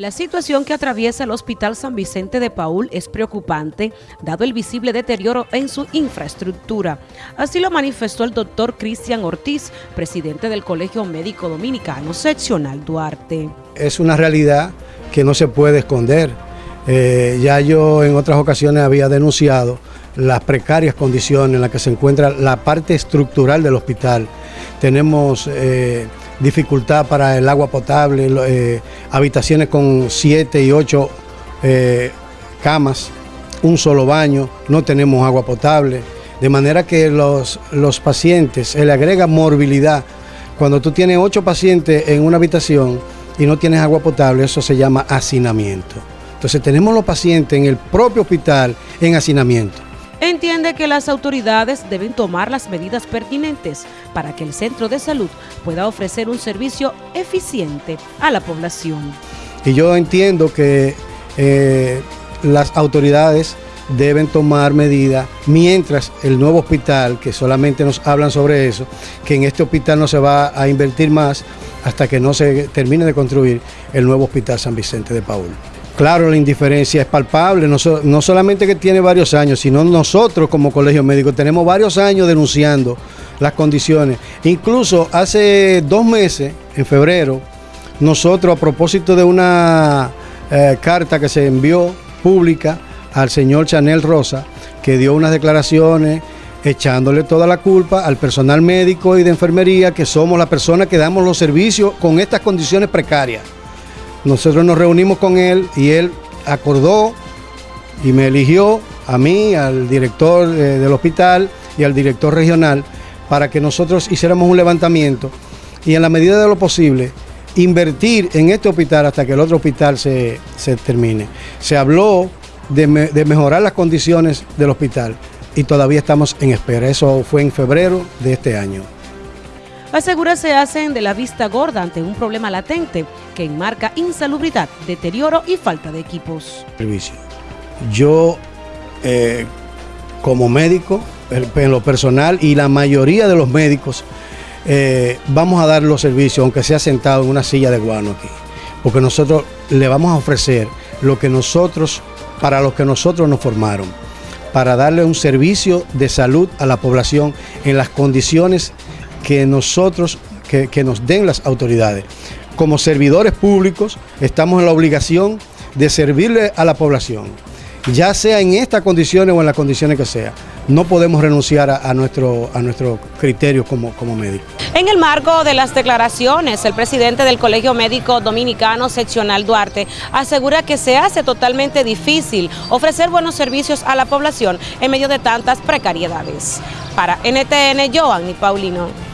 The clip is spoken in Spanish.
La situación que atraviesa el Hospital San Vicente de Paul es preocupante, dado el visible deterioro en su infraestructura. Así lo manifestó el doctor Cristian Ortiz, presidente del Colegio Médico Dominicano Seccional Duarte. Es una realidad que no se puede esconder. Eh, ya yo en otras ocasiones había denunciado las precarias condiciones en las que se encuentra la parte estructural del hospital. Tenemos... Eh, dificultad para el agua potable, eh, habitaciones con siete y ocho eh, camas, un solo baño, no tenemos agua potable, de manera que los, los pacientes, se le agrega morbilidad. Cuando tú tienes ocho pacientes en una habitación y no tienes agua potable, eso se llama hacinamiento. Entonces tenemos los pacientes en el propio hospital en hacinamiento. Entiende que las autoridades deben tomar las medidas pertinentes para que el centro de salud pueda ofrecer un servicio eficiente a la población. Y yo entiendo que eh, las autoridades deben tomar medidas mientras el nuevo hospital, que solamente nos hablan sobre eso, que en este hospital no se va a invertir más hasta que no se termine de construir el nuevo hospital San Vicente de Paul. Claro, la indiferencia es palpable, no, solamente que tiene varios años, sino nosotros como colegio médico tenemos varios años denunciando las condiciones. Incluso hace dos meses, en febrero, nosotros a propósito de una eh, carta que se envió pública al señor Chanel Rosa, que dio unas declaraciones echándole toda la culpa al personal médico y de enfermería, que somos las personas que damos los servicios con estas condiciones precarias. Nosotros nos reunimos con él y él acordó y me eligió a mí, al director eh, del hospital y al director regional para que nosotros hiciéramos un levantamiento y en la medida de lo posible invertir en este hospital hasta que el otro hospital se, termine. Se habló de mejorar las condiciones del hospital y todavía estamos en espera. Eso fue en febrero de este año. Asegura se hacen de la vista gorda ante un problema latente que enmarca insalubridad, deterioro y falta de equipos. Servicio. Yo, eh, como médico, en lo personal y la mayoría de los médicos, eh, vamos a dar los servicios, aunque sea sentado en una silla de guano aquí, porque nosotros le vamos a ofrecer lo que nosotros, para lo que nosotros nos formaron, para darle un servicio de salud a la población en las condiciones que nosotros, que, nos den las autoridades. Como servidores públicos estamos en la obligación de servirle a la población, ya sea en estas condiciones o en las condiciones que sea. No podemos renunciar a, nuestro, a criterio como, como médicos. En el marco de las declaraciones, el presidente del Colegio Médico Dominicano Seccional Duarte asegura que se hace totalmente difícil ofrecer buenos servicios a la población en medio de tantas precariedades. Para NTN, Joanny Paulino.